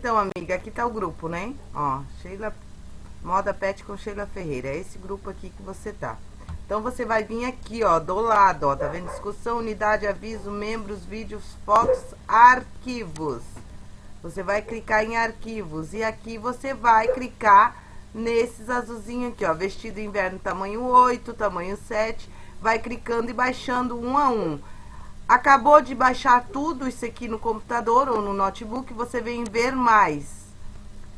Então, amiga, aqui tá o grupo, né? Ó, Sheila, Moda Pet com Sheila Ferreira. É esse grupo aqui que você tá. Então, você vai vir aqui, ó, do lado, ó, tá vendo? Discussão, unidade, aviso, membros, vídeos, fotos, arquivos. Você vai clicar em arquivos e aqui você vai clicar nesses azulzinhos aqui, ó, vestido inverno tamanho 8, tamanho 7. Vai clicando e baixando um a um. Acabou de baixar tudo isso aqui no computador ou no notebook, você vem ver mais.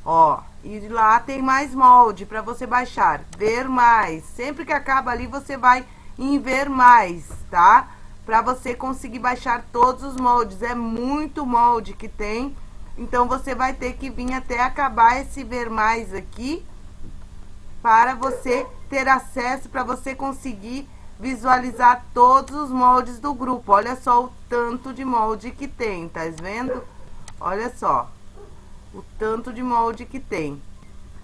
Ó, e lá tem mais molde para você baixar. Ver mais. Sempre que acaba ali, você vai em ver mais, tá? Para você conseguir baixar todos os moldes. É muito molde que tem. Então, você vai ter que vir até acabar esse ver mais aqui. Para você ter acesso, para você conseguir visualizar todos os moldes do grupo. Olha só o tanto de molde que tem, tá vendo? Olha só o tanto de molde que tem.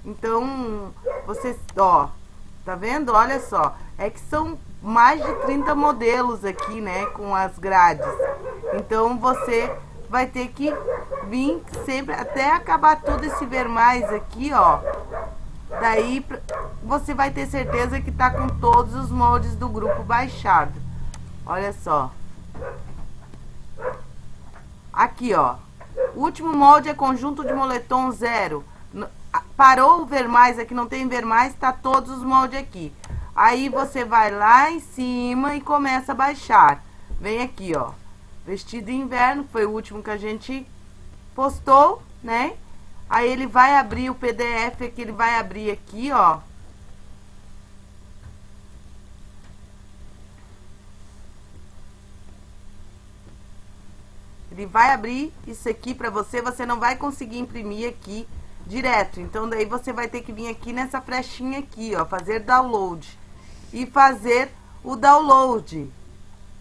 Então, você, ó, tá vendo? Olha só, é que são mais de 30 modelos aqui, né, com as grades. Então, você vai ter que vir sempre, até acabar tudo esse ver mais aqui, ó. Daí, você vai ter certeza que tá com todos os moldes do grupo baixado. Olha só. Aqui, ó. O último molde é conjunto de moletom zero. Parou o ver mais aqui, não tem ver mais, tá todos os moldes aqui. Aí você vai lá em cima e começa a baixar. Vem aqui, ó. Vestido inverno, foi o último que a gente postou, né? Aí ele vai abrir o PDF que ele vai abrir aqui, ó. Ele vai abrir isso aqui para você, você não vai conseguir imprimir aqui direto. Então, daí você vai ter que vir aqui nessa flechinha aqui, ó, fazer download. E fazer o download.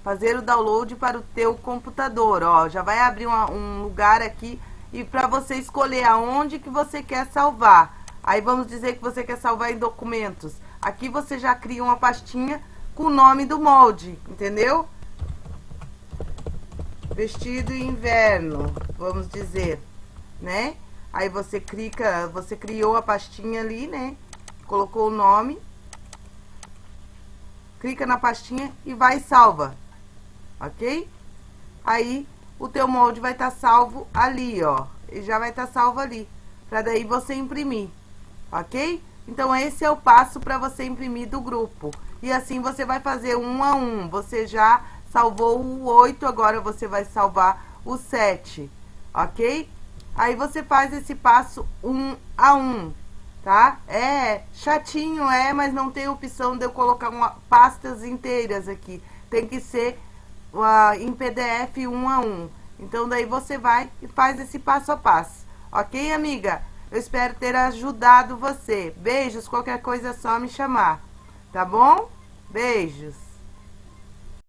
Fazer o download para o teu computador, ó. Já vai abrir uma, um lugar aqui e para você escolher aonde que você quer salvar. Aí vamos dizer que você quer salvar em documentos. Aqui você já cria uma pastinha com o nome do molde, entendeu? Vestido inverno, vamos dizer, né? Aí você clica, você criou a pastinha ali, né? Colocou o nome. Clica na pastinha e vai salva. Ok? Aí o teu molde vai estar tá salvo ali, ó. E já vai estar tá salvo ali. Pra daí você imprimir. Ok? Então, esse é o passo para você imprimir do grupo. E assim você vai fazer um a um. Você já salvou o 8, agora você vai salvar o 7. Ok? Aí você faz esse passo um a um, tá? É chatinho, é, mas não tem opção de eu colocar uma, pastas inteiras aqui. Tem que ser uh, em PDF um a um. Então, daí você vai e faz esse passo a passo. Ok, amiga? Eu espero ter ajudado você. Beijos, qualquer coisa é só me chamar. Tá bom? Beijos.